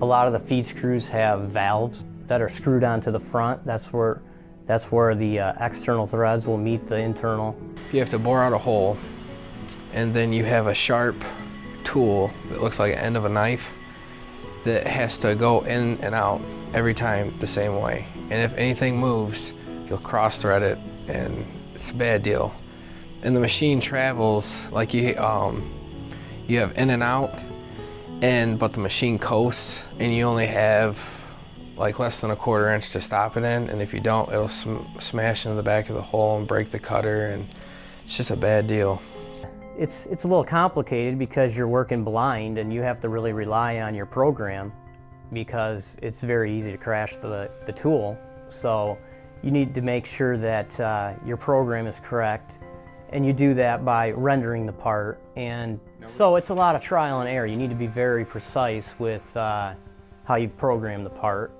A lot of the feed screws have valves that are screwed onto the front. That's where, that's where the uh, external threads will meet the internal. You have to bore out a hole and then you have a sharp tool that looks like the end of a knife that has to go in and out every time the same way. And if anything moves, you'll cross thread it and it's a bad deal. And the machine travels like you, um, you have in and out and but the machine coasts and you only have like less than a quarter inch to stop it in and if you don't it'll sm smash into the back of the hole and break the cutter and it's just a bad deal. It's, it's a little complicated because you're working blind and you have to really rely on your program because it's very easy to crash the, the tool. So you need to make sure that uh, your program is correct and you do that by rendering the part and so it's a lot of trial and error. You need to be very precise with uh, how you've programmed the part